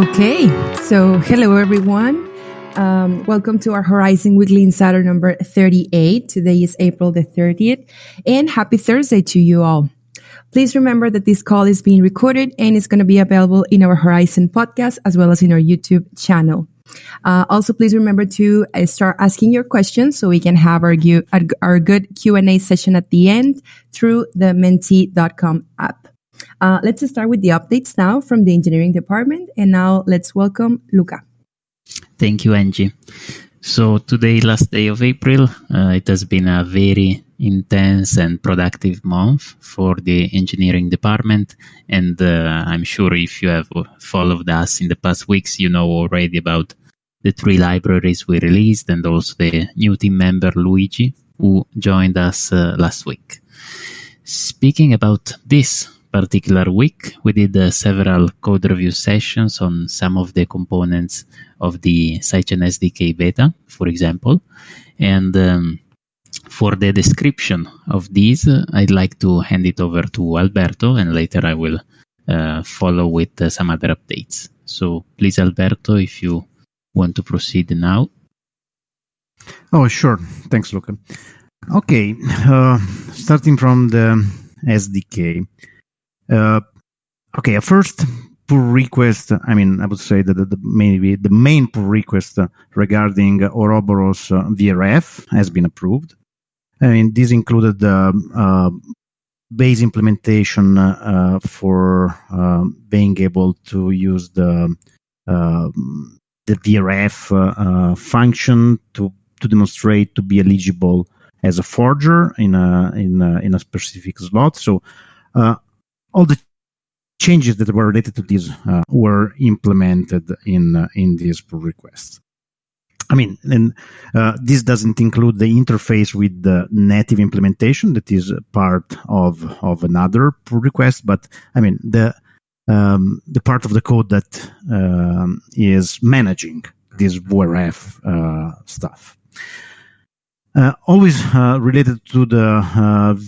Okay, so hello everyone. Um, welcome to our Horizen Weekly Insider number 38. Today is April the 30th, and happy Thursday to you all. Please remember that this call is being recorded and is going to be available in our Horizen podcast as well as in our YouTube channel. Uh, also, please remember to uh, start asking your questions so we can have our, our good Q&A session at the end through the menti.com app. Uh, let's start with the updates now from the engineering department. And now let's welcome Luca. Thank you, Angie. So today, last day of April, uh, it has been a very intense and productive month for the engineering department. And uh, I'm sure if you have followed us in the past weeks, you know already about the three libraries we released and also the new team member Luigi, who joined us uh, last week. Speaking about this particular week, we did uh, several code review sessions on some of the components of the Sidechain SDK beta, for example. And um, for the description of these, uh, I'd like to hand it over to Alberto, and later I will uh, follow with uh, some other updates. So please, Alberto, if you want to proceed now. Oh, sure. Thanks, Luca. Okay, uh, starting from the SDK. Uh, okay, a first pull request. I mean, I would say that the, the maybe the main pull request regarding Ouroboros uh, VRF has been approved. I mean, this included the uh, base implementation uh, for uh, being able to use the the VRF uh, function to to demonstrate to be eligible as a forger in a in a, in a specific slot. So all the changes that were related to this uh, were implemented in uh, in this pull request. I mean, and uh, this doesn't include the interface with the native implementation that is part of of another pull request. But I mean, the um, the part of the code that um, is managing this VRF uh, stuff. Uh, always uh, related to the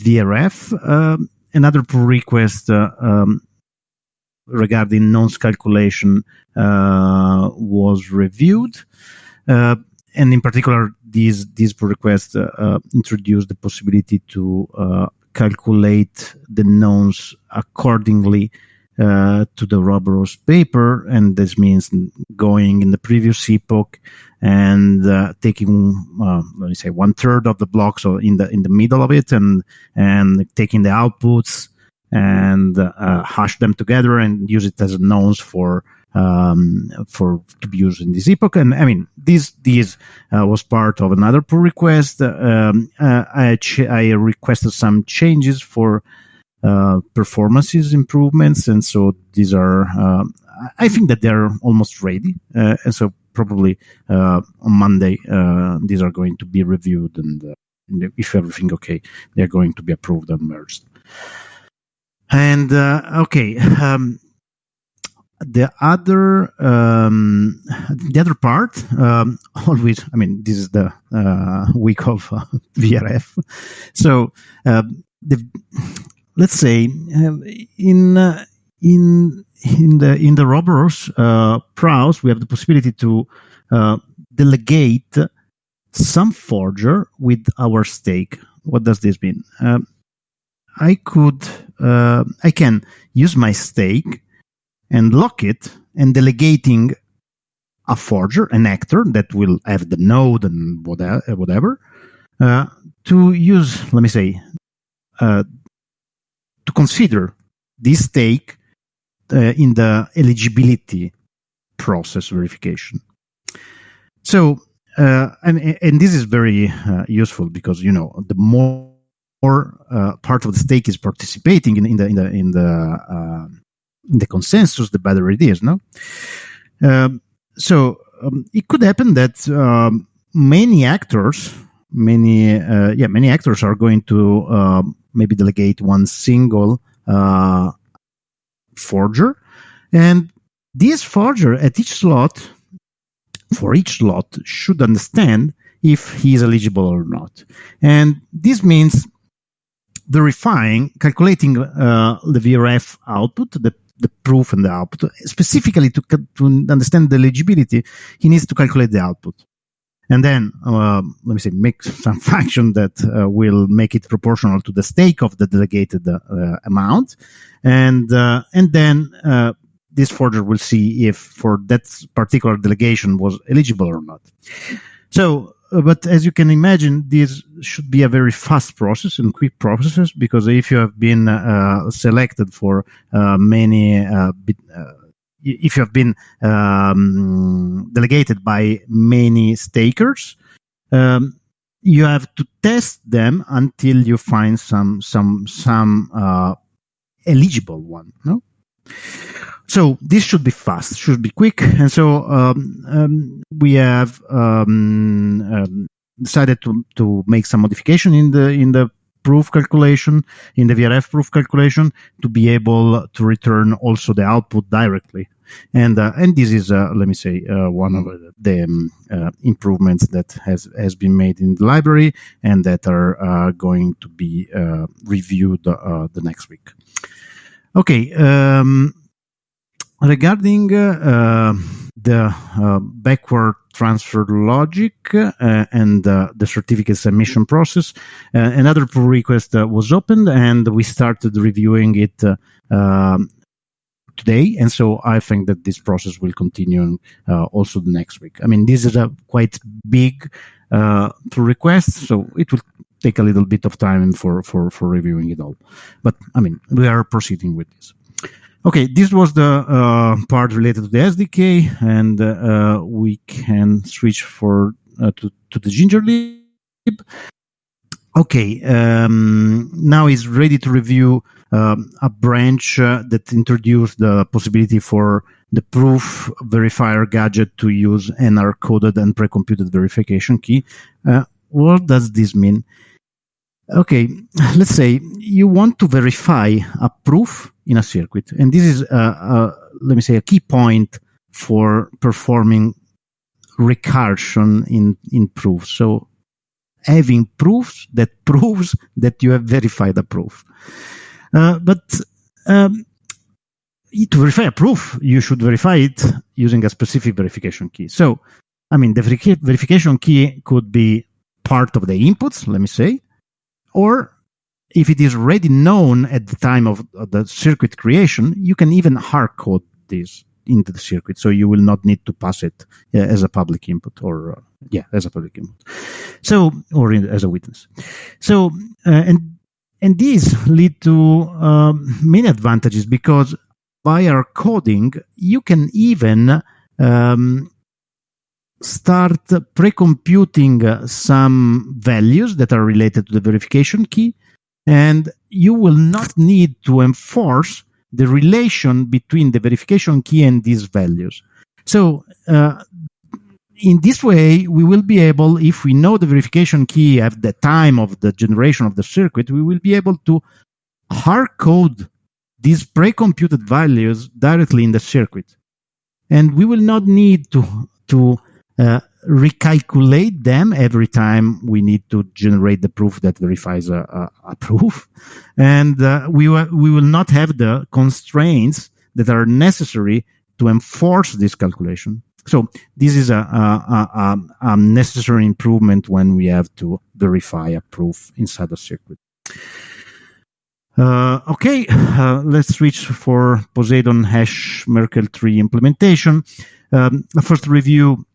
VRF, um, another pull request uh, um, regarding nonce calculation uh, was reviewed. Uh, and in particular, these, these pull requests introduced the possibility to calculate the nonce accordingly uh, to the Ouroboros paper, and this means going in the previous epoch and uh, taking uh, let me say one third of the blocks or in the in the middle of it, and and taking the outputs and uh, hash them together and use it as a nonce for um, for to be used in this epoch. And I mean, this this uh, was part of another pull request. Um, uh, I, I requested some changes for uh, performances improvements, and so these are. Um, I think that they're almost ready, uh, and so probably uh, on Monday uh, these are going to be reviewed, and, and, if everything okay, they're going to be approved and merged. And okay. Um, the other um, the other part um, always i mean this is the uh, week of uh, vrf so uh, the let's say um, in uh, in in the in the Ouroboros uh, we have the possibility to uh, delegate some forger with our stake. What does this mean? Um, I could uh, I can use my stake and lock it and delegating a forger, an actor that will have the node and whatever, uh, to use, let me say, uh, to consider this stake uh, in the eligibility process verification. So, uh, and, and this is very uh, useful because you know the more uh, part of the stake is participating in, in the in the in the uh, in the consensus, the better it is. No, um, so um, it could happen that um, many actors, many uh, yeah, many actors are going to um, maybe delegate one single uh, forger. And this forger at each slot, for each slot, should understand if he is eligible or not. And this means verifying, calculating uh, the VRF output, the, the proof and the output. Specifically, to, to understand the legibility, he needs to calculate the output. And then, uh, let me say, make some function that uh, will make it proportional to the stake of the delegated uh, amount. And, uh, and then uh, this forger will see if for that particular delegation was eligible or not. So uh, but as you can imagine, this should be a very fast process and quick process because if you have been selected for many, uh if you have been um, delegated by many stakers, um, you have to test them until you find some some some uh, eligible one. No. So this should be fast, should be quick, and so um, um, we have um, um, decided to to make some modification in the in the proof calculation in the VRF proof calculation to be able to return also the output directly. And uh, and this is uh, let me say uh, one of the um, uh, improvements that has has been made in the library and that are uh, going to be uh, reviewed the next week. Okay. Um, regarding the uh, backward transfer logic uh, and the certificate submission process, another pull request was opened and we started reviewing it um, today. And so I think that this process will continue uh, also the next week. I mean, this is a quite big uh, pull request, so it will take a little bit of time for, for, for reviewing it all. But I mean, we are proceeding with this. Okay, this was the uh, part related to the SDK, and uh, we can switch for uh, to, to the Gingerlib. Okay, um, now is ready to review um, a branch uh, that introduced the possibility for the proof verifier gadget to use hard coded and pre-computed verification key. Uh, what does this mean? Okay, let's say you want to verify a proof in a circuit, and this is, let me say, a key point for performing recursion in in proofs. So having proofs that proves that you have verified a proof. Uh, but um, to verify a proof, you should verify it using a specific verification key. So, I mean, the verification key could be part of the inputs, let me say, or if it is already known at the time of the circuit creation, you can even hard code this into the circuit. So you will not need to pass it uh, as a public input or, uh, yeah, as a public input. So, or in, as a witness. So, uh, and, and these lead to um, many advantages because by our coding, you can even um, start pre-computing some values that are related to the verification key and you will not need to enforce the relation between the verification key and these values. So uh, in this way, we will be able, if we know the verification key at the time of the generation of the circuit, we will be able to hard code these pre-computed values directly in the circuit. And we will not need to, to recalculate them every time we need to generate the proof that verifies a, a, a proof. And uh, we, we will not have the constraints that are necessary to enforce this calculation. So this is a, a, a, necessary improvement when we have to verify a proof inside a circuit. Uh, okay, uh, let's switch for Poseidon hash Merkle tree implementation. Um, first review uh,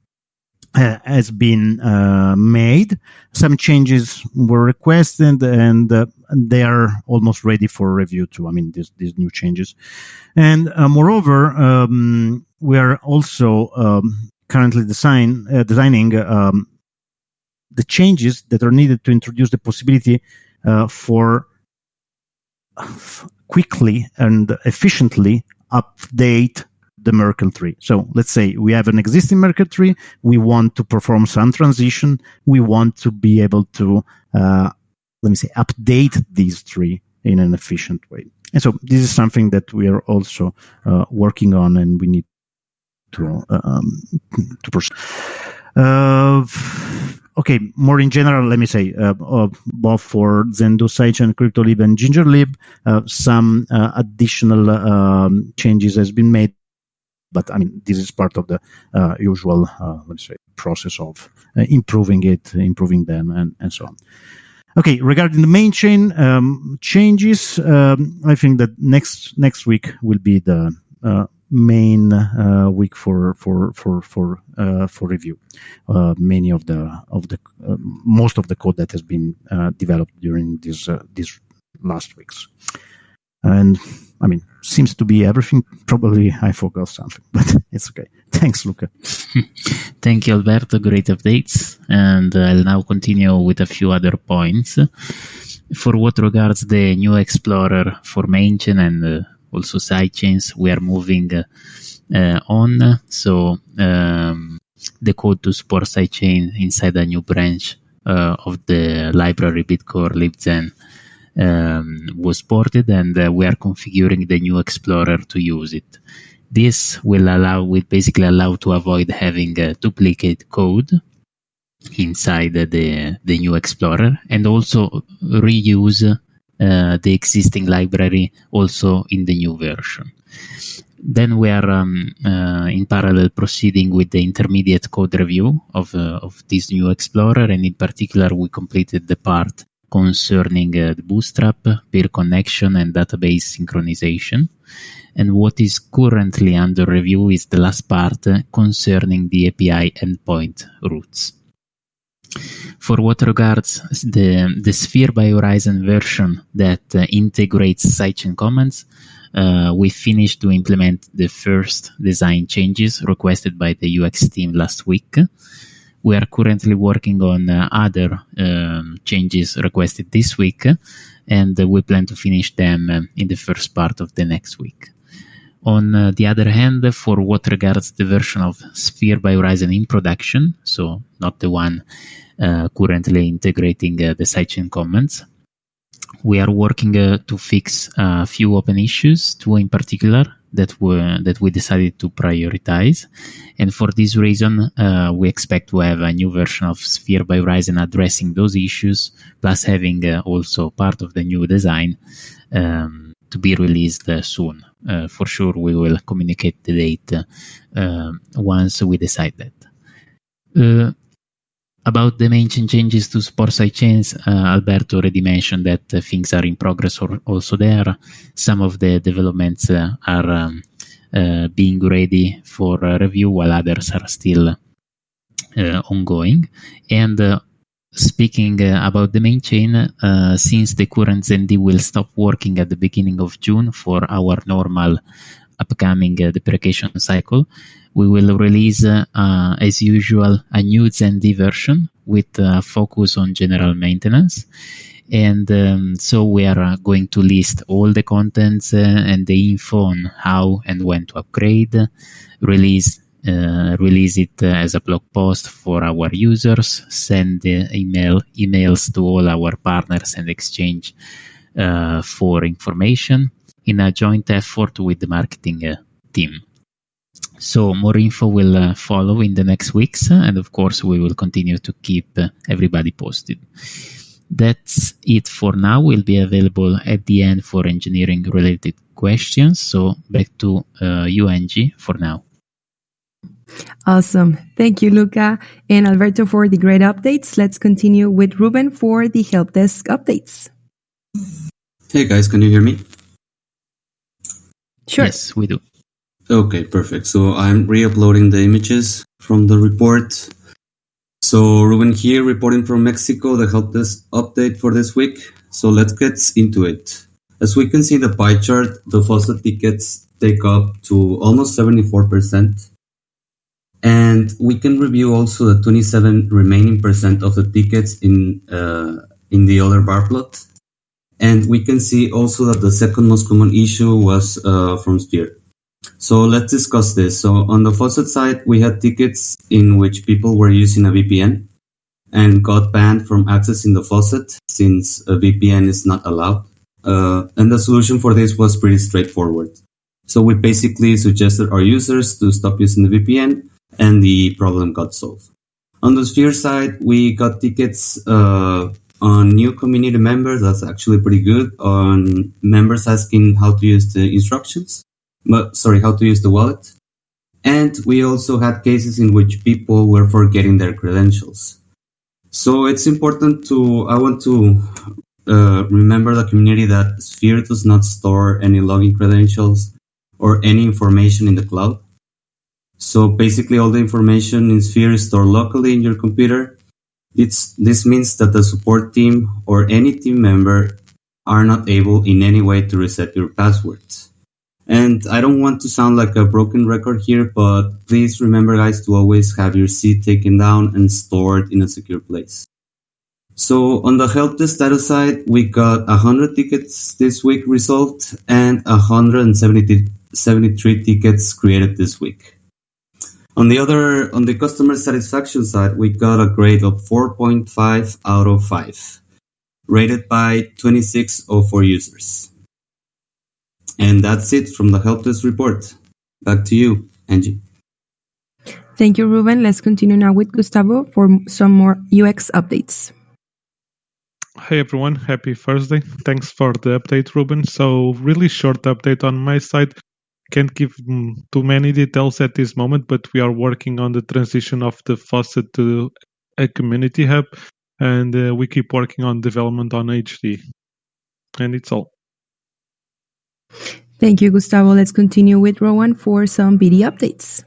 has been uh, made. Some changes were requested, and uh, they are almost ready for review too. I mean, these these new changes, and uh, moreover, um, we are also um, currently design uh, designing um, the changes that are needed to introduce the possibility uh, for quickly and efficiently update the Merkle tree. So let's say we have an existing Merkle tree. We want to perform some transition. We want to be able to, uh, let me say, update this tree in an efficient way. And so this is something that we are also uh, working on and we need to, um, to pursue. Uh, okay, more in general, let me say, uh, uh, both for Zendoo sidechain, CryptoLib, and GingerLib, uh, some uh, additional um, changes has been made. But I mean, this is part of the uh, usual, uh, let's say, process of improving it, improving them, and, and so on. Okay, regarding the main chain um, changes, um, I think that next next week will be the main uh, week for for for for uh, for review. Uh, many of the of the uh, most of the code that has been uh, developed during these uh, these last weeks, and I mean seems to be everything. Probably I forgot something, but it's okay. Thanks, Luca. Thank you, Alberto. Great updates, and I'll now continue with a few other points. For what regards the new Explorer for mainchain and also sidechains we are moving uh, on. So um, the code to support sidechain inside a new branch uh, of the library Bitcore libzen um, was ported, and uh, we are configuring the new Explorer to use it. This will allow, will basically allow to avoid having duplicate code inside the the new Explorer, and also reuse uh, the existing library also in the new version. Then we are um, uh, in parallel proceeding with the intermediate code review of, uh, of this new Explorer, and in particular, we completed the part concerning uh, the Bootstrap, peer connection, and database synchronization. And what is currently under review is the last part concerning the API endpoint routes. For what regards the, the Sphere by Horizen version that uh, integrates sidechain comments, uh, we finished to implement the first design changes requested by the UX team last week. We are currently working on uh, other um, changes requested this week, and we plan to finish them um, in the first part of the next week. On uh, the other hand, for what regards the version of Sphere by Horizen in production, so not the one uh, currently integrating uh, the sidechain comments, we are working uh, to fix a few open issues, two in particular that were that we decided to prioritize, and for this reason, uh, we expect to have a new version of Sphere by Horizen addressing those issues, plus having uh, also part of the new design um, to be released uh, soon. for sure, we will communicate the date once we decide that about the main chain changes to support sidechains, uh, Alberto already mentioned that uh, things are in progress or also there. Some of the developments uh, are um, uh, being ready for uh, review, while others are still uh, ongoing. And speaking about the main chain, since the current ZenD will stop working at the beginning of June for our normal upcoming deprecation cycle, we will release, uh, as usual, a new ZenD version with a focus on general maintenance. And um, so we are uh, going to list all the contents uh, and the info on how and when to upgrade, release uh, release it as a blog post for our users, send email emails to all our partners and exchange uh, for information in a joint effort with the marketing uh, team. So more info will uh, follow in the next weeks, and of course we will continue to keep uh, everybody posted. That's it for now. We'll be available at the end for engineering related questions. So back to uh, you, Angie, for now. Awesome. Thank you, Luca and Alberto, for the great updates. Let's continue with Ruben for the help desk updates. Hey guys, can you hear me? Sure. Yes, we do. Okay, perfect. So I'm re-uploading the images from the report. So Ruben here reporting from Mexico, the help desk update for this week. So let's get into it. As we can see in the pie chart, the faucet tickets take up to almost 74%. And we can review also the 27 remaining percent of the tickets in uh, in the other bar plot. And we can see also that the second most common issue was uh, from Sphere. So let's discuss this. So on the faucet side, we had tickets in which people were using a VPN and got banned from accessing the faucet since a VPN is not allowed. Uh, and the solution for this was pretty straightforward. So we basically suggested our users to stop using the VPN and the problem got solved. On the Sphere side, we got tickets uh, on new community members. That's actually pretty good. On members asking how to use the instructions, but sorry, how to use the wallet. And we also had cases in which people were forgetting their credentials. So it's important to, I want to uh, remember the community that Sphere does not store any login credentials or any information in the cloud. So basically all the information in Sphere is stored locally in your computer. It's, this means that the support team or any team member are not able in any way to reset your passwords. And I don't want to sound like a broken record here, but please remember guys to always have your seed taken down and stored in a secure place. So on the help desk status side, we got 100 tickets this week resolved and 173 tickets created this week. On the other, on the customer satisfaction side, we got a grade of 4.5 out of 5, rated by 2604 users. And that's it from the help desk report. Back to you, Angie. Thank you, Ruben. Let's continue now with Gustavo for some more UX updates. Hey everyone, happy Thursday. Thanks for the update, Ruben. So, really short update on my side. Can't give too many details at this moment, but we are working on the transition of the faucet to a community hub, and uh, we keep working on development on HD. And it's all. Thank you, Gustavo. Let's continue with Rowan for some BD updates.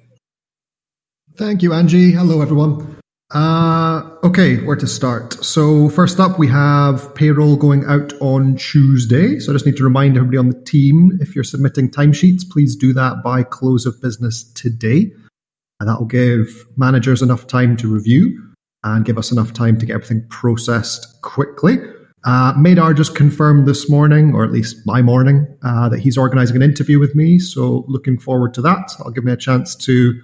Thank you, Angie. Hello, everyone. Uh, okay, where to start? So, first up, we have payroll going out on Tuesday. So, I just need to remind everybody on the team if you're submitting timesheets, please do that by close of business today. And that will give managers enough time to review and give us enough time to get everything processed quickly. Uh, Madar just confirmed this morning, or at least my morning, uh, that he's organizing an interview with me. So, looking forward to that. That'll give me a chance to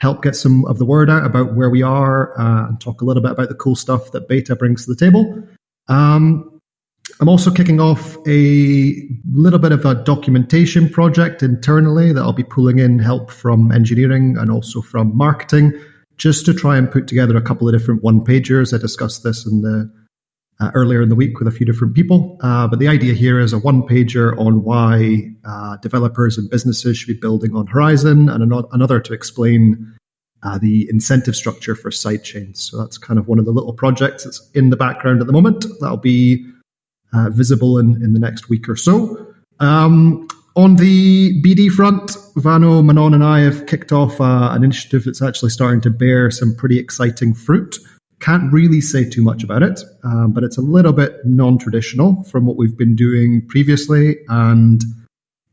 help get some of the word out about where we are uh, and talk a little bit about the cool stuff that beta brings to the table. Um, I'm also kicking off a little bit of a documentation project internally that I'll be pulling in help from engineering and also from marketing just to try and put together a couple of different one pagers. I discussed this in the uh, earlier in the week with a few different people. Uh, but the idea here is a one pager on why uh, developers and businesses should be building on Horizen, and an- another to explain uh, the incentive structure for sidechains. So that's kind of one of the little projects that's in the background at the moment. That'll be uh, visible in, in the next week or so. Um, on the BD front, Vano, Manon, and I have kicked off uh, an initiative that's actually starting to bear some pretty exciting fruit. Can't really say too much about it, um, but it's a little bit non traditional from what we've been doing previously. And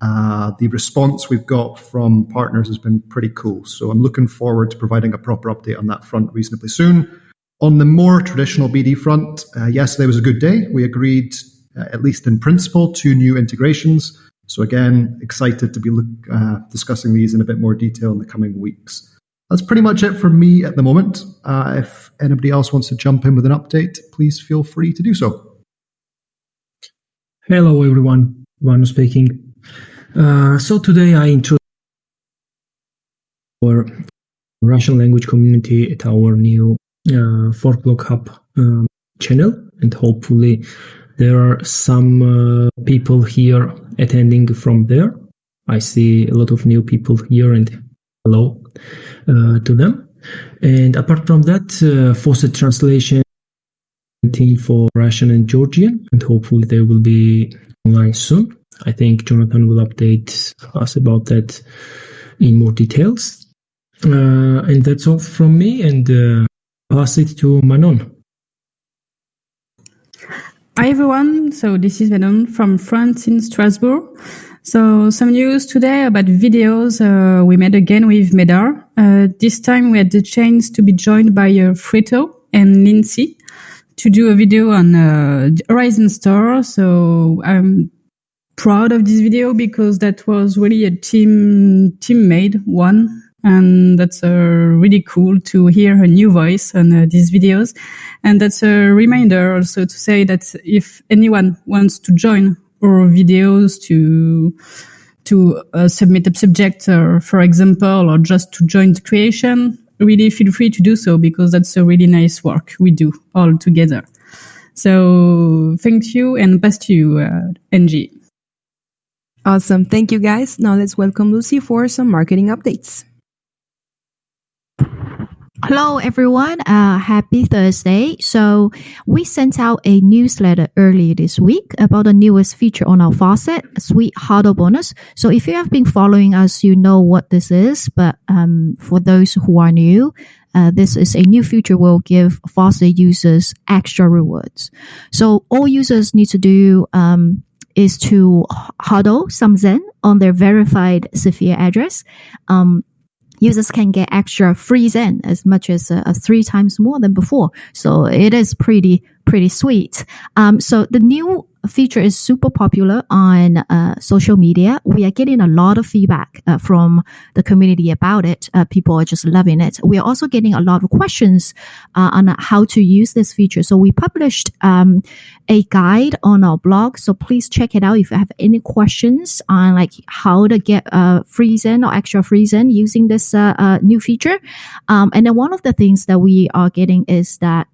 uh, the response we've got from partners has been pretty cool. So I'm looking forward to providing a proper update on that front reasonably soon. On the more traditional BD front, uh, yesterday was a good day. We agreed, uh, at least in principle, two new integrations. So again, excited to be look, uh, discussing these in a bit more detail in the coming weeks. That's pretty much it for me at the moment. Uh, if anybody else wants to jump in with an update, please feel free to do so. Hello, everyone. Vano speaking. Uh, so today I introduce our Russian language community at our new uh, Forklog Hub um, channel, and hopefully there are some uh, people here attending from there. I see a lot of new people here, and hello to them. And apart from that, uh, faucet translation team for Russian and Georgian, and hopefully they will be online soon. I think Jonathan will update us about that in more details. Uh, and that's all from me, and uh, pass it to Manon. Hi everyone, so this is Manon from France in Strasbourg. So some news today about videos uh, we made again with Medar. Uh, this time we had the chance to be joined by uh, Frito and Lindsay to do a video on uh, Horizen Store. So I'm proud of this video because that was really a team team made one and that's uh, really cool to hear her new voice on uh, these videos and that's a reminder also to say that if anyone wants to join our videos to to uh, submit a subject, uh, for example, or just to join the creation, really feel free to do so because that's a really nice work we do all together. So thank you and best to you, uh, Angie. Awesome. Thank you, guys. Now let's welcome Lucy for some marketing updates. Hello, everyone. Uh, happy Thursday. So, we sent out a newsletter earlier this week about the newest feature on our faucet, Sweet HODL Bonus. So, if you have been following us, you know what this is. But um, for those who are new, uh, this is a new feature will give faucet users extra rewards. So, all users need to do um, is to HODL some Zen on their verified Sphere address. Um, users can get extra free Zen as much as uh, three times more than before. So it is pretty pretty sweet. Um, so the new feature is super popular on uh, social media. We are getting a lot of feedback uh, from the community about it. Uh, people are just loving it. We are also getting a lot of questions uh, on how to use this feature. So we published um, a guide on our blog. So please check it out if you have any questions on like how to get uh, free Zen or extra free Zen using this uh, new feature. Um, and then one of the things that we are getting is that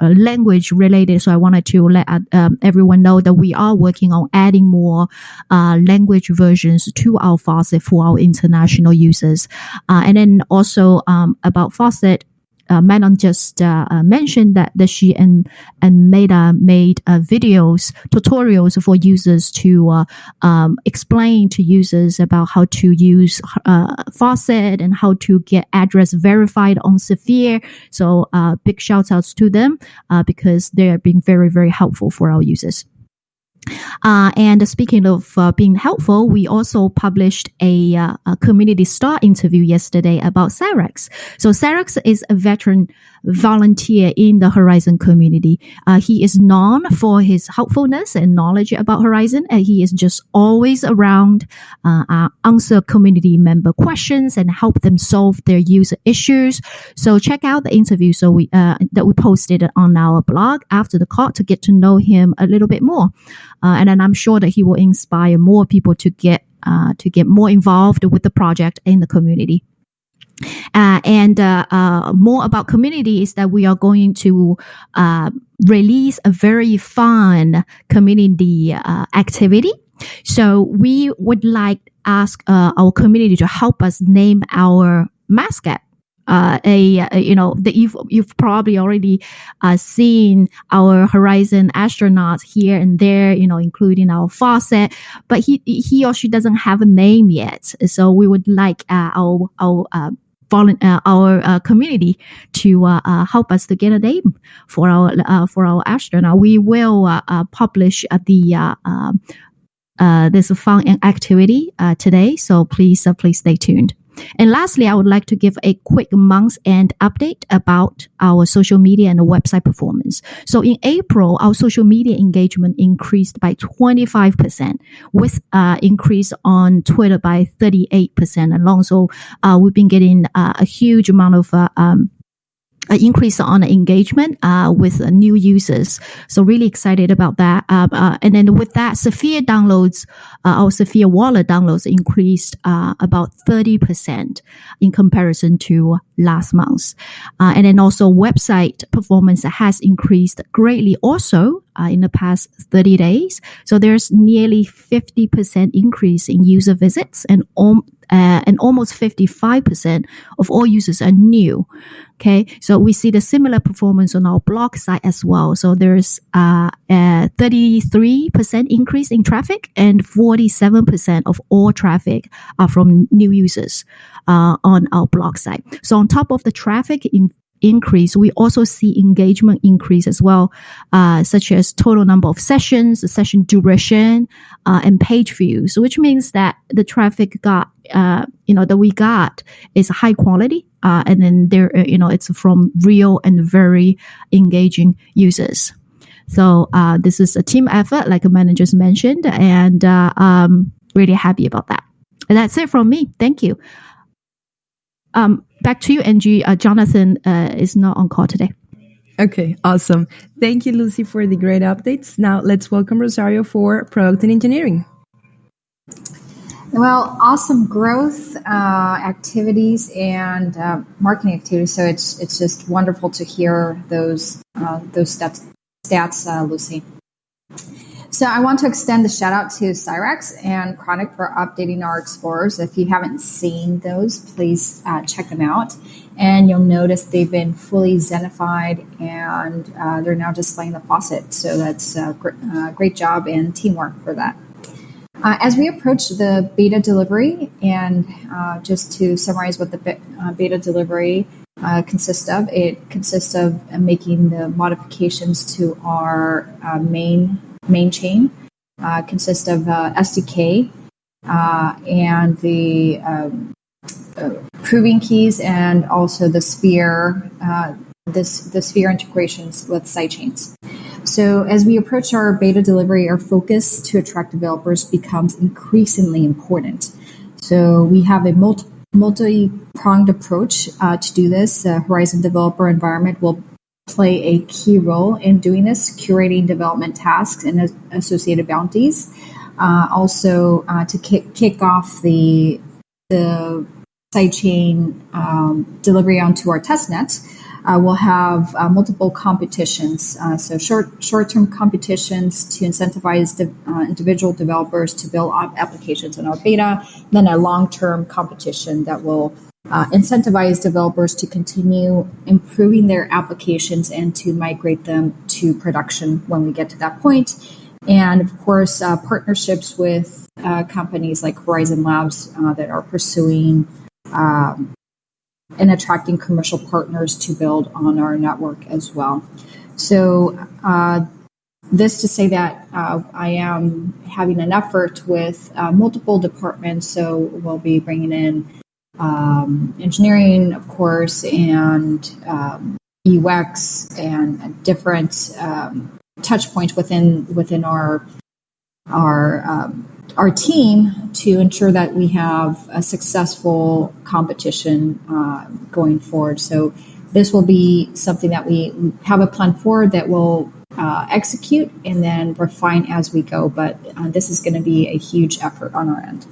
language related. So I wanted to let uh, um, everyone know that we are working on adding more uh, language versions to our faucet for our international users. Uh, and then also um, about faucet uh, Manon just uh, uh, mentioned that, that she and and Meta made uh, videos tutorials for users to uh, um, explain to users about how to use uh, faucet and how to get address verified on Sphere. So big shout outs to them because they are being very very helpful for our users. Uh, and speaking of uh, being helpful, we also published a, uh, a, community star interview yesterday about Sarex. So Sarex is a veteran volunteer in the Horizen community. Uh, he is known for his helpfulness and knowledge about Horizen, and he is just always around, uh, uh, answer community member questions and help them solve their user issues. So check out the interview so we that we posted on our blog after the call to get to know him a little bit more. Uh, and then I'm sure that he will inspire more people to get uh, to get more involved with the project in the community. Uh, and uh, uh, more about community is that we are going to uh, release a very fun community activity. So we would like ask our community to help us name our mascot uh, a, a, you know that you've you've probably already uh, seen our Horizen astronauts here and there, you know, including our faucet, but he he or she doesn't have a name yet. So we would like uh, our our uh, uh, our uh, community to uh, uh, help us to get a name for our uh, for our astronaut. We will uh, publish the um, this fun activity today, so please please stay tuned. And lastly, I would like to give a quick month end update about our social media and website performance. So in April, our social media engagement increased by 25% with uh, increase on Twitter by 38% along. So uh, we've been getting uh, a huge amount of uh, um, increase on engagement uh, with uh, new users. So really excited about that. Uh, uh and then with that, Sphere downloads, uh, our Sphere wallet downloads increased uh, about 30% in comparison to last month. and then also website performance has increased greatly also in the past 30 days. So there's nearly 50% increase in user visits and om- uh, and almost 55% of all users are new. Okay, so we see the similar performance on our blog site as well. So there's uh, a 33% increase in traffic, and 47% of all traffic are from new users uh, on our blog site. So on top of the traffic in increase, we also see engagement increase as well, uh, such as total number of sessions, session duration, uh, and page views, which means that the traffic got, uh, you know, that we got is high quality, uh, and then there, uh, you know, it's from real and very engaging users. So uh, this is a team effort, like managers mentioned, and um, really happy about that. And that's it from me. Thank you. Um, back to you, Angie. Uh, Jonathan uh, is not on call today. Okay, awesome. Thank you, Lucy, for the great updates. Now let's welcome Rosario for product and engineering. Well, awesome growth uh, activities and uh, marketing activities. So it's it's just wonderful to hear those uh, those stats, stats uh, Lucy. So I want to extend the shout out to Cyrex and Chronic for updating our explorers. If you haven't seen those, please uh, check them out. And you'll notice they've been fully zenified and uh, they're now displaying the faucet. So that's a gr- uh, great job and teamwork for that. Uh, as we approach the beta delivery, and uh, just to summarize what the be- uh, beta delivery uh, consists of, it consists of making the modifications to our uh, main main chain, uh, consists of SDK and the um, proving keys, and also the sphere this the sphere integrations with sidechains. So as we approach our beta delivery, our focus to attract developers becomes increasingly important. So we have a multi multi-pronged approach uh, to do this. The Horizen developer environment will play a key role in doing this, curating development tasks and associated bounties. Uh, also, uh, to kick, kick off the the sidechain um, delivery onto our testnet, uh, we'll have uh, multiple competitions, uh, so short short-term competitions to incentivize de- uh, individual developers to build applications in our beta. Then a long-term competition that will uh, incentivize developers to continue improving their applications and to migrate them to production when we get to that point. And of course, uh, partnerships with companies like Horizen Labs that are pursuing um, and attracting commercial partners to build on our network as well. So, uh, this to say that uh, I am having an effort with uh, multiple departments. So, we'll be bringing in um, engineering, of course, and um, UX and different um, touch points within within our our um, our team to ensure that we have a successful competition uh, going forward. So this will be something that we have a plan for that will uh, execute and then refine as we go. But uh, this is going to be a huge effort on our end.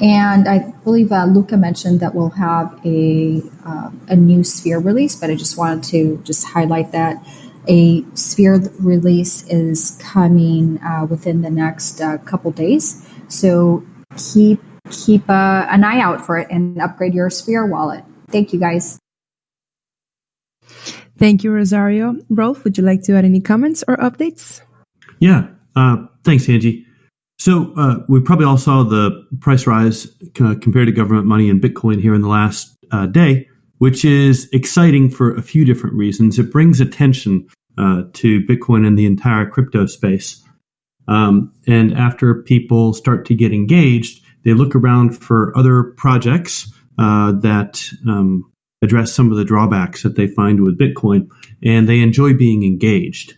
And I believe uh, Luca mentioned that we'll have a uh, a new Sphere release, but I just wanted to just highlight that a Sphere release is coming uh, within the next uh, couple days. So keep keep uh, an eye out for it and upgrade your Sphere wallet. Thank you, guys. Thank you, Rosario. Rolf, would you like to add any comments or updates? Yeah, uh, thanks, Angie. So uh, we probably all saw the price rise uh, compared to government money in Bitcoin here in the last day which is exciting for a few different reasons. It brings attention uh, to Bitcoin and the entire crypto space. Um, and after people start to get engaged, they look around for other projects uh, that um, address some of the drawbacks that they find with Bitcoin, and they enjoy being engaged.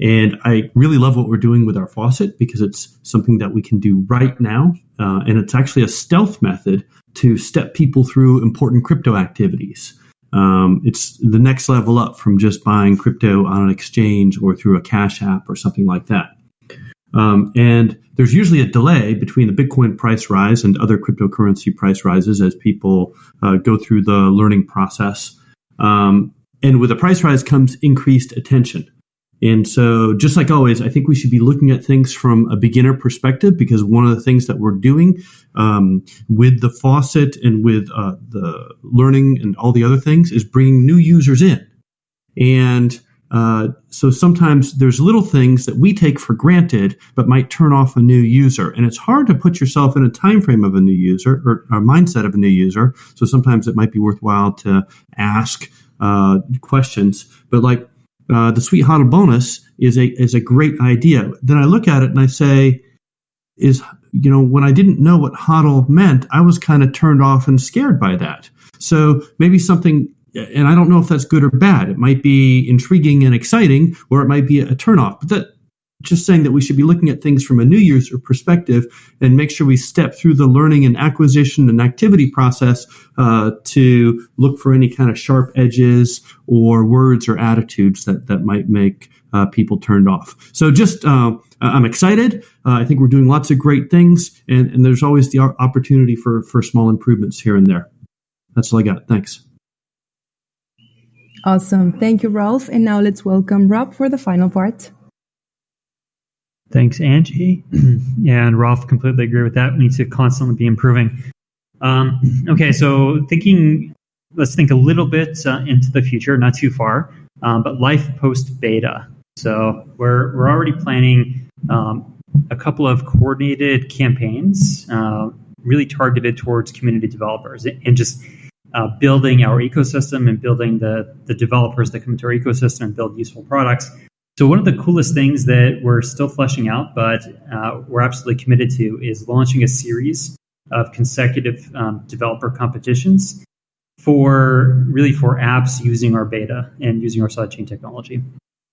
And I really love what we're doing with our faucet because it's something that we can do right now. Uh, and it's actually a stealth method to step people through important crypto activities. Um, it's the next level up from just buying crypto on an exchange or through a cash app or something like that. Um, and there's usually a delay between the Bitcoin price rise and other cryptocurrency price rises as people uh, go through the learning process. Um, and with a price rise comes increased attention. And so, just like always, I think we should be looking at things from a beginner perspective because one of the things that we're doing um, with the faucet and with uh, the learning and all the other things is bringing new users in. And uh, so sometimes there's little things that we take for granted but might turn off a new user. And it's hard to put yourself in a time frame of a new user or a mindset of a new user. So sometimes it might be worthwhile to ask uh, questions. But like uh, the sweet HODL bonus is a is a great idea. Then I look at it and I say, is you know when I didn't know what HODL meant, I was kind of turned off and scared by that. So maybe something, and I don't know if that's good or bad. It might be intriguing and exciting, or it might be a turnoff. But that just saying that we should be looking at things from a new user perspective and make sure we step through the learning and acquisition and activity process uh, to look for any kind of sharp edges or words or attitudes that, that might make uh, people turned off. So just uh, I'm excited. Uh, I think we're doing lots of great things, and, and there's always the opportunity for, for small improvements here and there. That's all I got. Thanks. Awesome. Thank you, Rolf. And now let's welcome Rob for the final part. Thanks, Angie. and Rolf, completely agree with that. We need to constantly be improving. Um, okay, so thinking, let's think a little bit uh, into the future, not too far, um, but life post beta. So we're, we're already planning um, a couple of coordinated campaigns, uh, really targeted towards community developers and just uh, building our ecosystem and building the, the developers that come into our ecosystem and build useful products. So one of the coolest things that we're still fleshing out, but uh, we're absolutely committed to, is launching a series of consecutive um, developer competitions for really for apps using our beta and using our sidechain technology.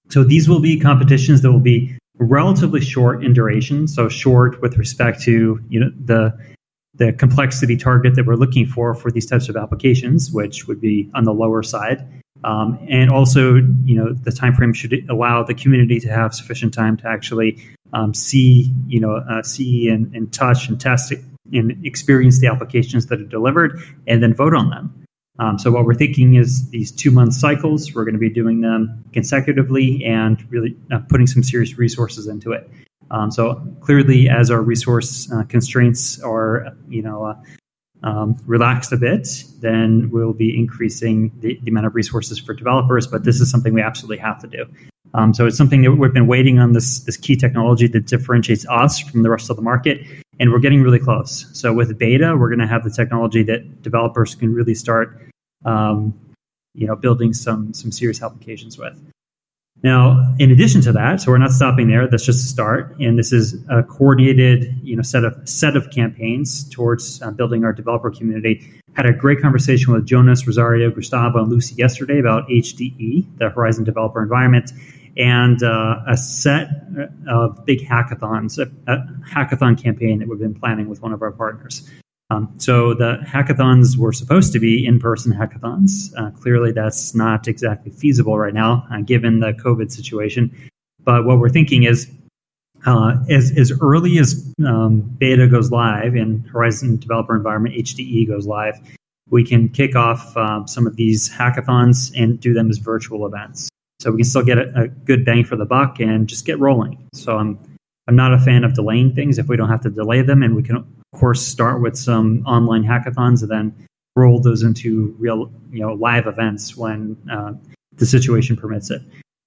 So these will be competitions that will be relatively short in duration, so short with respect to you know the the complexity target that we're looking for for these types of applications, which would be on the lower side. Um, and also, you know, the time frame should allow the community to have sufficient time to actually um, see, you know, uh, see and, and touch and test and experience the applications that are delivered, and then vote on them. Um, so what we're thinking is these two month cycles. We're going to be doing them consecutively and really uh, putting some serious resources into it. Um, so clearly, as our resource uh, constraints are, you know, uh, um, relaxed a bit, then we'll be increasing the, the, amount of resources for developers. But this is something we absolutely have to do. Um, so it's something that we've been waiting on this this key technology that differentiates us from the rest of the market, and we're getting really close. So with beta, we're going to have the technology that developers can really start, um, you know, building some some serious applications with. Now, in addition to that, so we're not stopping there. That's just a start, and this is a coordinated, you know, set of set of campaigns towards uh, building our developer community. Had a great conversation with Jonas, Rosario, Gustavo, and Lucy yesterday about HDE, the Horizen Developer Environment, and uh, a set of big hackathons, a, a hackathon campaign that we've been planning with one of our partners. Um, so the hackathons were supposed to be in-person hackathons. Uh, clearly, that's not exactly feasible right now, uh, given the COVID situation. But what we're thinking is, uh, as as early as um, beta goes live and Horizen Developer Environment (HDE) goes live, we can kick off um, some of these hackathons and do them as virtual events. So we can still get a, a good bang for the buck and just get rolling. So I'm I'm not a fan of delaying things if we don't have to delay them, and we can course, start with some online hackathons and then roll those into real, you know, live events when uh, the situation permits it.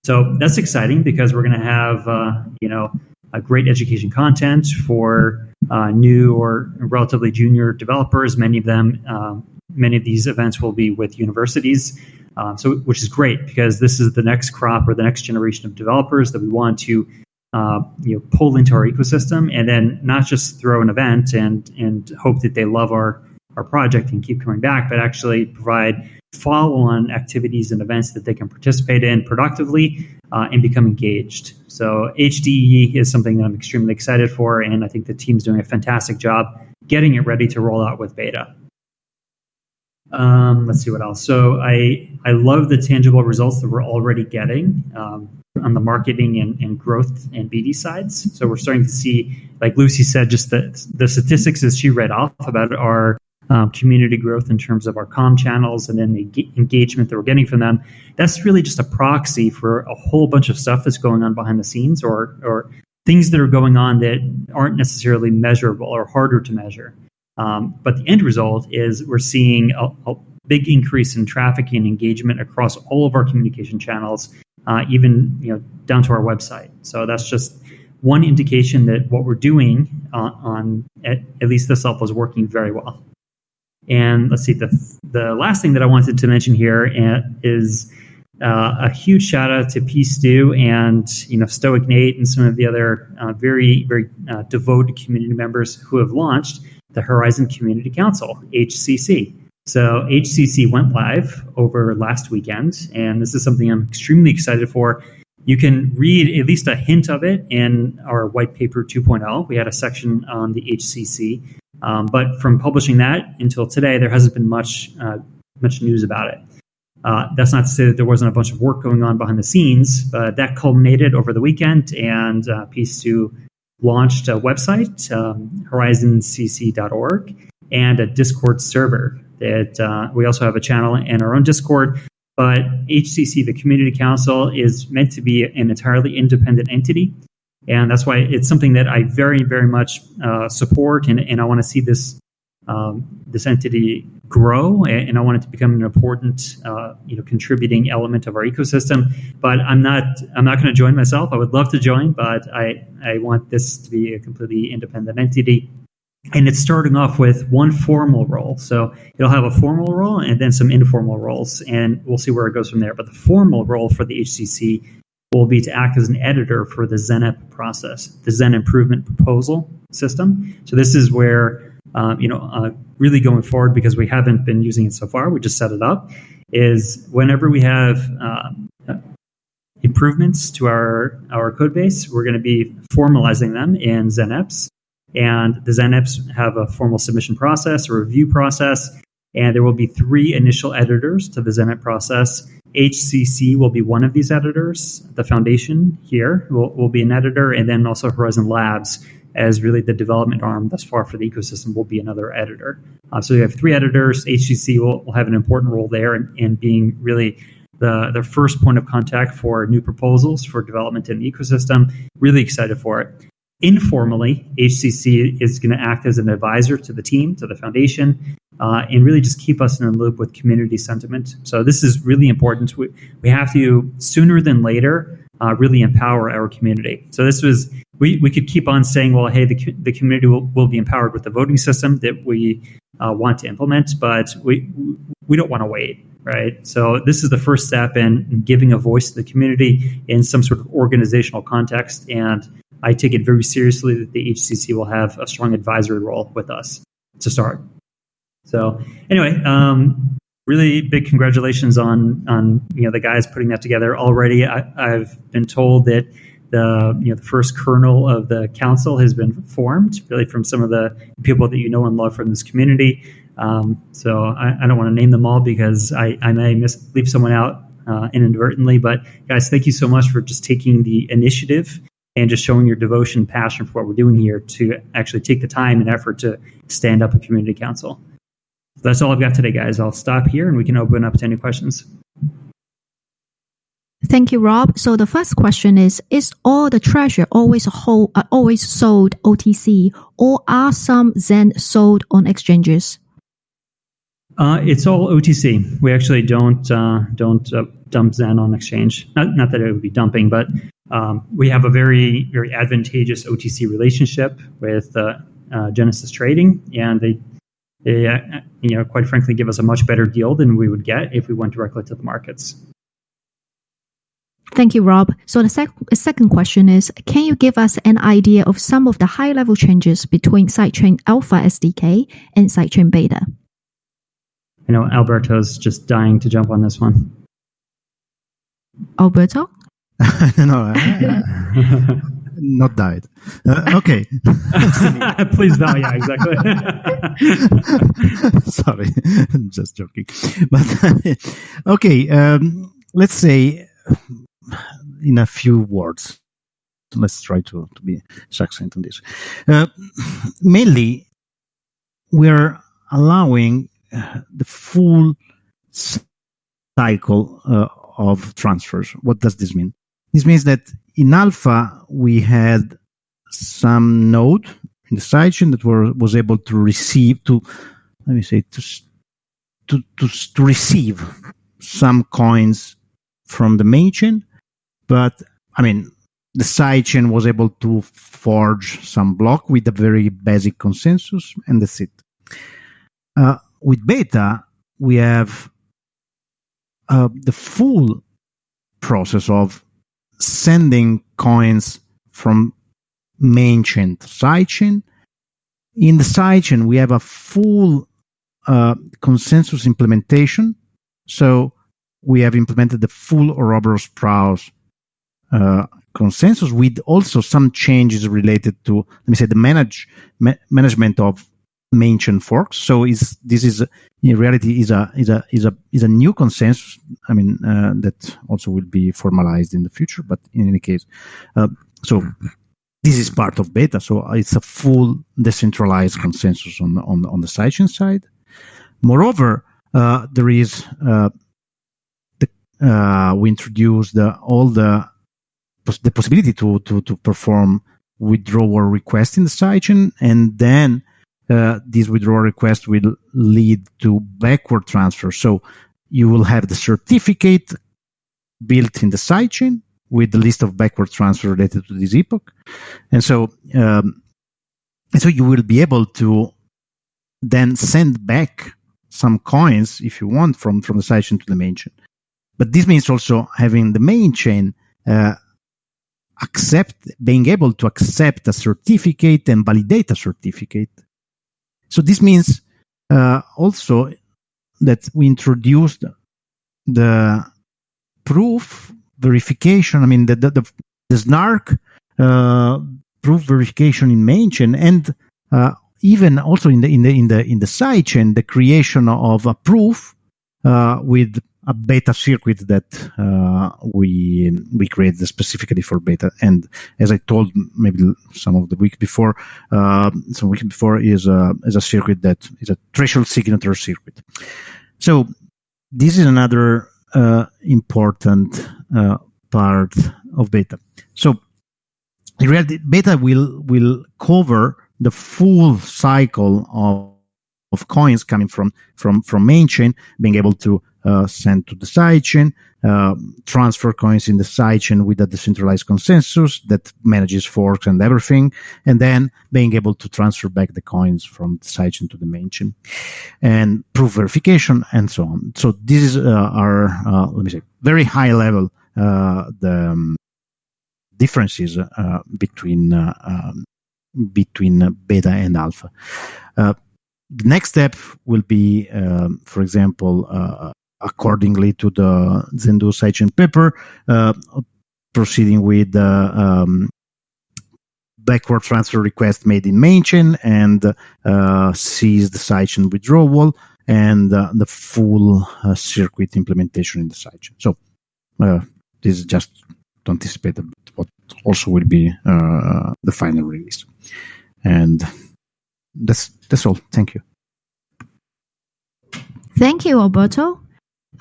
So that's exciting because we're going to have, uh, you know, a great education content for uh, new or relatively junior developers. Many of them, um, many of these events will be with universities. Um, so, which is great because this is the next crop or the next generation of developers that we want to uh, you know pull into our ecosystem and then not just throw an event and and hope that they love our our project and keep coming back but actually provide follow-on activities and events that they can participate in productively uh, and become engaged so hde is something that i'm extremely excited for and i think the team's doing a fantastic job getting it ready to roll out with beta um, let's see what else. So I I love the tangible results that we're already getting. Um, on the marketing and, and growth and BD sides. So we're starting to see, like Lucy said, just the, the statistics as she read off about our um, community growth in terms of our com channels and then the engagement that we're getting from them. That's really just a proxy for a whole bunch of stuff that's going on behind the scenes or, or things that are going on that aren't necessarily measurable or harder to measure. Um, but the end result is we're seeing a, a big increase in traffic and engagement across all of our communication channels uh, even you know down to our website. So that's just one indication that what we're doing uh, on at, at, least this level is working very well. And let's see the the last thing that I wanted to mention here is uh, uh, a huge shout out to P Stu and you know Stoic Nate and some of the other uh, very very uh, devoted community members who have launched the Horizen Community Council (HCC). So HCC went live over last weekend, and this is something I'm extremely excited for. You can read at least a hint of it in our white paper 2.0. We had a section on the HCC, um, but from publishing that until today, there hasn't been much uh, much news about it. Uh, that's not to say that there wasn't a bunch of work going on behind the scenes, but that culminated over the weekend, and uh, Piece2 launched a website, um, horizencc.org, and a Discord server. That uh, we also have a channel and our own Discord. But HCC, the Community Council, is meant to be an entirely independent entity, and that's why it's something that I very, very much uh, support, and, and I want to see this um, this entity grow, and I want it to become an important, uh, you know, contributing element of our ecosystem. But I'm not, I'm not going to join myself. I would love to join, but I, I want this to be a completely independent entity. And it's starting off with one formal role. So it'll have a formal role and then some informal roles, and we'll see where it goes from there. But the formal role for the HCC will be to act as an editor for the ZenIP process, the Zen Improvement Proposal System. So this is where um, you know, uh, really going forward because we haven't been using it so far. We just set it up. Is whenever we have uh, improvements to our our code base, we're going to be formalizing them in ZenIPs, and the ZenIPs have a formal submission process, a review process, and there will be three initial editors to the ZenIP process. HCC will be one of these editors. The foundation here will, will be an editor, and then also Horizen Labs as really the development arm thus far for the ecosystem will be another editor. Uh, so you have three editors. HCC will, will have an important role there in, in being really the, the first point of contact for new proposals for development in the ecosystem. Really excited for it. Informally, HCC is going to act as an advisor to the team, to the foundation, uh, and really just keep us in the loop with community sentiment. So this is really important. We, we have to, sooner than later, uh, really empower our community. So this was we, we could keep on saying, well, hey, the, the community will, will be empowered with the voting system that we uh, want to implement, but we we don't want to wait, right? So this is the first step in, in giving a voice to the community in some sort of organizational context, and I take it very seriously that the HCC will have a strong advisory role with us to start. So anyway, um, really big congratulations on on you know the guys putting that together already. I, have been told that the you know the first kernel of the council has been formed, really from some of the people that you know and love from this community. Um, so I, I, don't want to name them all because I, I may miss, leave someone out uh, inadvertently. But guys, thank you so much for just taking the initiative and just showing your devotion, and passion for what we're doing here to actually take the time and effort to stand up a community council. So that's all I've got today, guys. I'll stop here and we can open up to any questions. Thank you, Rob. So the first question is: Is all the treasure always hold, uh, always sold OTC, or are some Zen sold on exchanges? Uh, it's all OTC. We actually don't uh, don't uh, dump Zen on exchange. Not, not that it would be dumping, but um, we have a very very advantageous OTC relationship with uh, uh, Genesis Trading, and they they you know quite frankly give us a much better deal than we would get if we went directly to the markets. Thank you, Rob. So the sec- second question is, can you give us an idea of some of the high-level changes between Sidechain Alpha SDK and Sidechain Beta? I know Alberto's just dying to jump on this one. Alberto? no, not died. Uh, okay. Please die. Yeah, exactly. Sorry, I'm just joking. But okay, um, let's say in a few words. Let's try to, to be succinct on this. Uh, mainly, we're allowing uh, the full cycle uh, of transfers. What does this mean? This means that in alpha, we had some node in the sidechain that were, was able to receive, to, let me say, to, to, to, to receive some coins from the main chain but I mean, the sidechain was able to forge some block with a very basic consensus, and that's it. Uh, with beta, we have uh, the full process of sending coins from main chain to side chain. In the side chain, we have a full uh, consensus implementation. So we have implemented the full Ouroboros Praos uh, consensus with also some changes related to let me say the manage ma- management of chain forks. So is this is in reality is a is a is a is a new consensus. I mean uh, that also will be formalized in the future. But in any case, uh, so this is part of beta. So it's a full decentralized consensus on the, on on the sidechain side. Moreover, uh, there is uh, the, uh, we introduced the, all the the possibility to to to perform withdrawal request in the sidechain, and then uh, this withdrawal request will lead to backward transfer. So you will have the certificate built in the sidechain with the list of backward transfer related to this epoch, and so um, and so you will be able to then send back some coins if you want from from the sidechain to the main chain. But this means also having the main chain uh, accept being able to accept a certificate and validate a certificate. So this means uh, also that we introduced the proof verification. I mean the the, the, the SNARK uh, proof verification in mainchain and uh, even also in the in the in the in the sidechain the creation of a proof uh, with a beta circuit that uh, we we created specifically for beta. And as I told maybe some of the week before, uh, some week before is a is a circuit that is a threshold signature circuit. So this is another uh, important uh, part of beta. So in reality, beta will will cover the full cycle of of coins coming from from from main chain, being able to uh, send to the sidechain, uh, transfer coins in the sidechain with a decentralized consensus that manages forks and everything, and then being able to transfer back the coins from the sidechain to the main chain, and proof verification and so on. So this is uh, our uh, let me say very high level uh, the um, differences uh, between um, between beta and alpha. the next step will be, um, for example, accordingly to the Zendoo sidechain paper, uh, proceeding with the um, backward transfer request made in mainchain and uh, the sidechain withdrawal and uh, the full uh, circuit implementation in the sidechain. So uh, this is just to anticipate what also will be uh, the final release. And that's that's all. Thank you. Thank you, Alberto.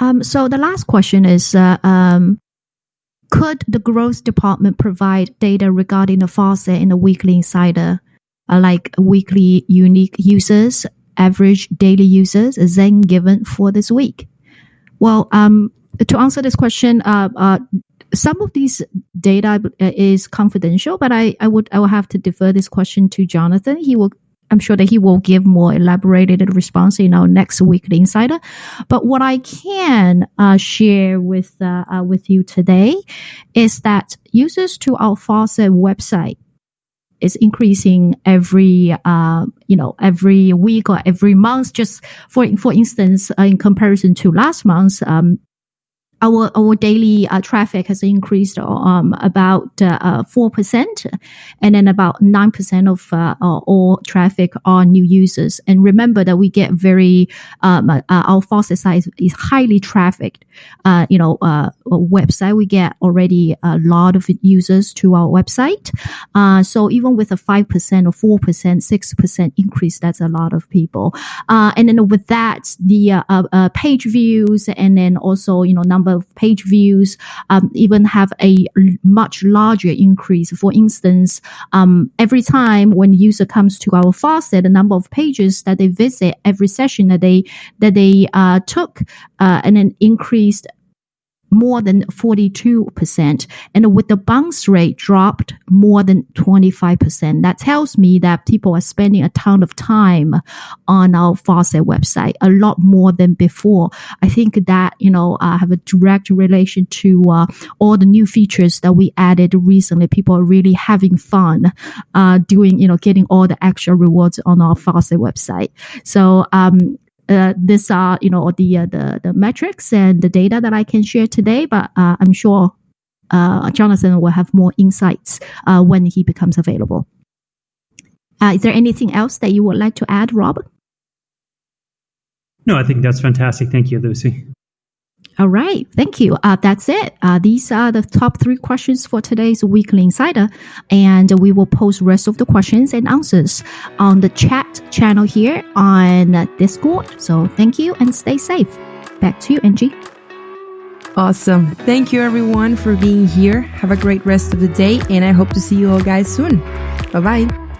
Um, so the last question is, uh, um, could the growth department provide data regarding the faucet in the weekly insider, uh, like weekly unique users, average daily users, then given for this week? Well, um, to answer this question, uh, some of these data is confidential, but I, I would I will have to defer this question to Jonathan. He will I'm sure that he will give more elaborated response in our next weekly insider. But what I can uh, share with uh, uh, with you today is that users to our faucet website is increasing every uh, you know every week or every month. Just for for instance, uh, in comparison to last month, um, our our daily uh, traffic has increased um, about uh, uh, four percent, and then about nine percent of uh, all traffic are new users. And remember that we get very um, uh, our faucet site is highly trafficked. Uh, you know, website we get already a lot of users to our website. so even with a five percent or four percent, six percent increase, that's a lot of people. and then with that, the page views and then also you know number of page views, um, even have a much larger increase. For instance, um, every time when user comes to our faucet, the number of pages that they visit every session that they that they uh, took, uh, and then increased more than 42%. And with the bounce rate dropped more than 25%, that tells me that people are spending a ton of time on our faucet website, a lot more than before. I think that, you know, uh, have a direct relation to uh, all the new features that we added recently. People are really having fun uh, doing, you know, getting all the extra rewards on our faucet website. So, um, uh, these are you know the uh, the the metrics and the data that I can share today. But uh, I'm sure uh, Jonathan will have more insights uh, when he becomes available. Uh, is there anything else that you would like to add, Rob? No, I think that's fantastic. Thank you, Lucy. All right, thank you. Uh, that's it. Uh, these are the top three questions for today's Weekly Insider, and we will post rest of the questions and answers on the chat channel here on Discord. So thank you and stay safe. Back to you, Angie. Awesome. Thank you, everyone, for being here. Have a great rest of the day, and I hope to see you all guys soon. Bye bye.